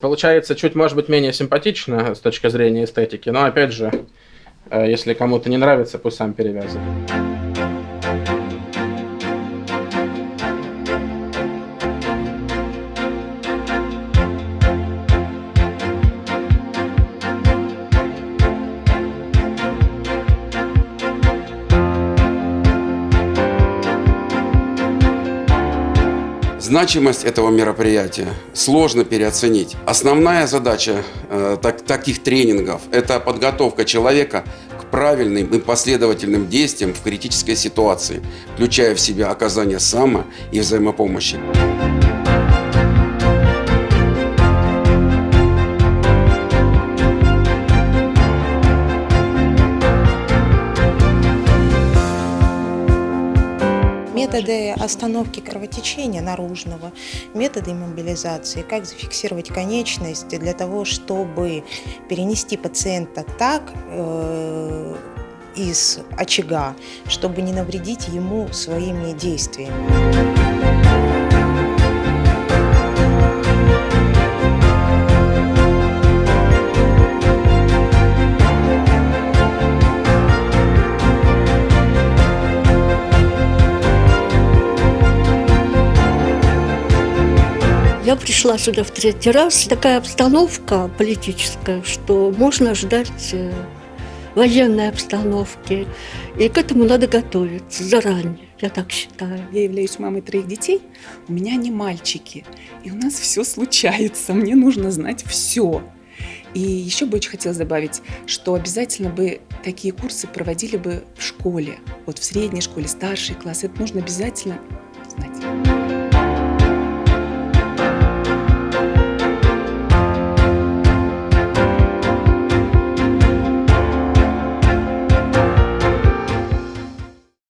Получается чуть, может быть, менее симпатично с точки зрения эстетики, но опять же, э, если кому-то не нравится, пусть сам перевязывает. Значимость этого мероприятия сложно переоценить. Основная задача э, так, таких тренингов – это подготовка человека к правильным и последовательным действиям в критической ситуации, включая в себя оказание само- и взаимопомощи. Методы остановки кровотечения наружного, методы мобилизации, как зафиксировать конечность для того, чтобы перенести пациента так э, из очага, чтобы не навредить ему своими действиями. Я пришла сюда в третий раз. Такая обстановка политическая, что можно ждать э, военной обстановки. И к этому надо готовиться заранее, я так считаю. Я являюсь мамой троих детей, у меня не мальчики. И у нас все случается, мне нужно знать все. И еще бы очень хотелось добавить, что обязательно бы такие курсы проводили бы в школе, вот в средней школе, старший класс. Это нужно обязательно